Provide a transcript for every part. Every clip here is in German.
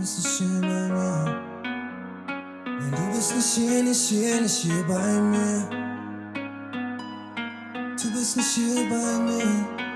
bist nicht hier bei mir. Nein, du bist nicht hier, nicht hier, nicht hier bei mir. Du bist nicht hier bei mir.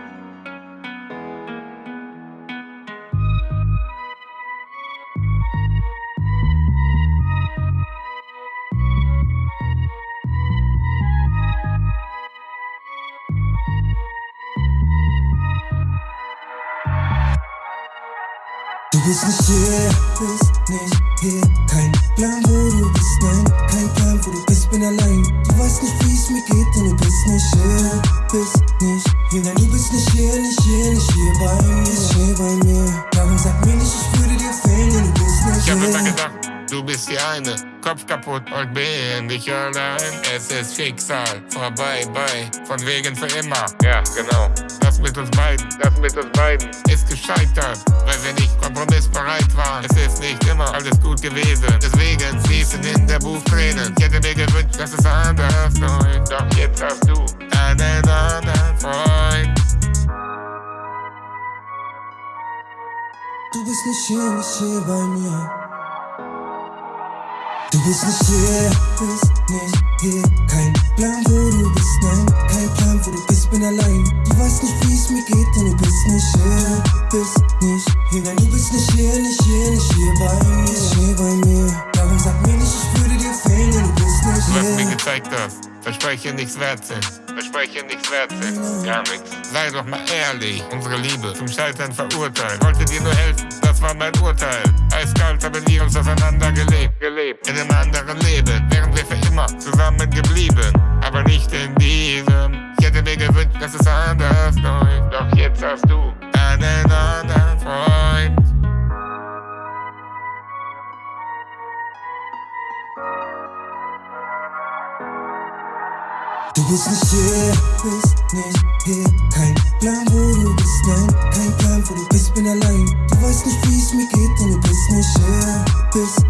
Bist nicht hier, bist nicht hier. Kein Plan, wo du bist, nein, kein Plan, wo du bist, bin allein. Du weißt nicht, wie es mir geht, denn du bist nicht hier, bist du bist die eine. Kopf kaputt und bin ich allein. Es ist Schicksal, vorbei, bei, von wegen für immer. Ja, genau. Das mit uns beiden, das mit uns beiden ist gescheitert, weil wir nicht kompromissbereit waren. Es ist nicht immer alles gut gewesen. Deswegen fließen in der Buch Tränen. Ich hätte mir gewünscht, dass es anders läuft. Doch jetzt hast du einen anderen Freund. Du bist nicht hier, nicht hier bei mir. Du bist nicht hier, bist nicht hier. Kein Plan, wo du bist, nein, kein Plan, wo du bist, bin allein. Du weißt nicht, wie es mir geht, denn du bist nicht hier, bist nicht hier. Nein, du bist nicht hier, nicht hier, nicht hier bei mir, nicht hier bei mir. Darum sag mir nicht, ich würde dir fehlen, denn du bist nicht Du hast mir hier. gezeigt, dass Verspreche nichts wert sind. Verspreche nichts wert sind. Gar nichts. Sei doch mal ehrlich. Unsere Liebe zum Scheitern verurteilt. Wollte dir nur helfen, das war mein Urteil. Eiskalt haben wir uns auseinander gelebt. Gelebt. In einem anderen Leben. Wären wir für immer zusammen geblieben. Aber nicht in diesem. Ich hätte mir gewünscht, dass es anders läuft. Doch jetzt hast du einen anderen Freund. Du bist nicht hier, bist nicht hier. Kein Plan, wo du bist, nein, kein Plan, wo du bist, bin allein. Du weißt nicht, wie es mir geht, denn du bist nicht hier, bist